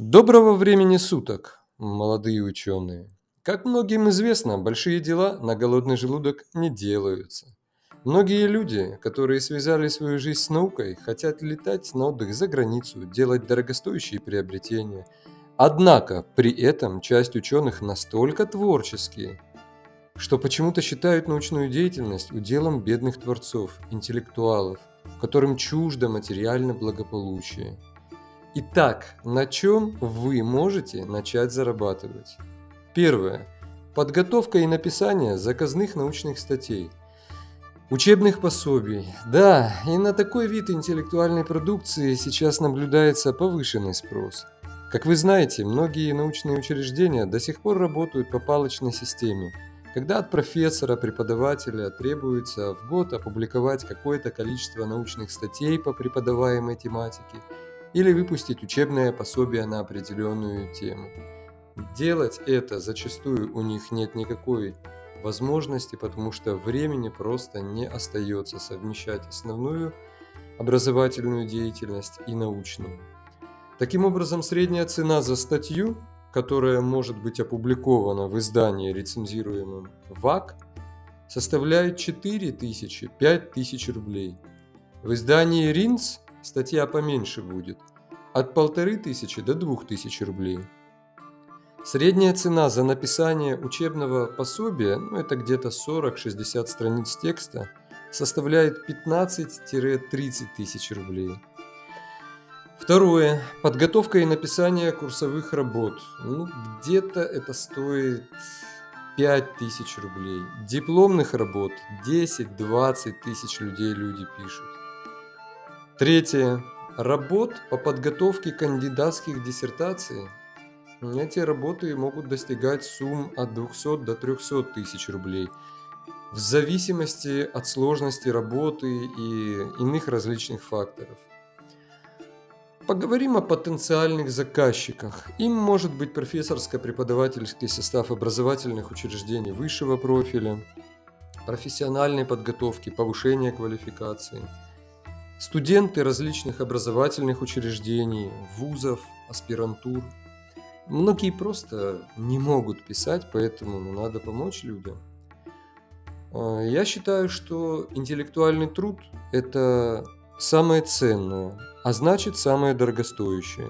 Доброго времени суток, молодые ученые! Как многим известно, большие дела на голодный желудок не делаются. Многие люди, которые связали свою жизнь с наукой, хотят летать на отдых за границу, делать дорогостоящие приобретения. Однако при этом часть ученых настолько творческие, что почему-то считают научную деятельность уделом бедных творцов, интеллектуалов, которым чуждо материальное благополучие. Итак, на чем вы можете начать зарабатывать? Первое. Подготовка и написание заказных научных статей. Учебных пособий. Да, и на такой вид интеллектуальной продукции сейчас наблюдается повышенный спрос. Как вы знаете, многие научные учреждения до сих пор работают по палочной системе, когда от профессора, преподавателя требуется в год опубликовать какое-то количество научных статей по преподаваемой тематике – или выпустить учебное пособие на определенную тему. Делать это зачастую у них нет никакой возможности, потому что времени просто не остается совмещать основную образовательную деятельность и научную. Таким образом, средняя цена за статью, которая может быть опубликована в издании, рецензируемом ВАК, составляет 4000-5000 рублей. В издании РИНС статья поменьше будет, от полторы тысячи до двух тысяч рублей. Средняя цена за написание учебного пособия, ну это где-то 40-60 страниц текста, составляет 15-30 тысяч рублей. Второе. Подготовка и написание курсовых работ. Ну, где-то это стоит 5000 рублей. Дипломных работ 10-20 тысяч людей люди пишут. Третье. Работ по подготовке кандидатских диссертаций. Эти работы могут достигать сумм от 200 до 300 тысяч рублей в зависимости от сложности работы и иных различных факторов. Поговорим о потенциальных заказчиках. Им может быть профессорско-преподавательский состав образовательных учреждений высшего профиля, профессиональной подготовки, повышения квалификации – студенты различных образовательных учреждений, вузов, аспирантур. Многие просто не могут писать, поэтому ну, надо помочь людям. А, я считаю, что интеллектуальный труд – это самое ценное, а значит самое дорогостоящее.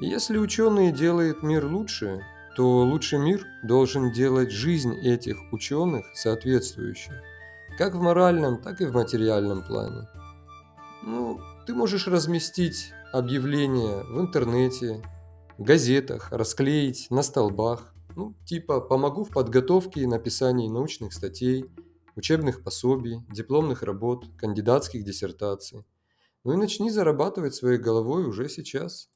И если ученые делают мир лучше, то лучший мир должен делать жизнь этих ученых соответствующей, как в моральном, так и в материальном плане. Ну, ты можешь разместить объявление в интернете, газетах, расклеить на столбах. Ну, типа «Помогу в подготовке и написании научных статей, учебных пособий, дипломных работ, кандидатских диссертаций». Ну и начни зарабатывать своей головой уже сейчас.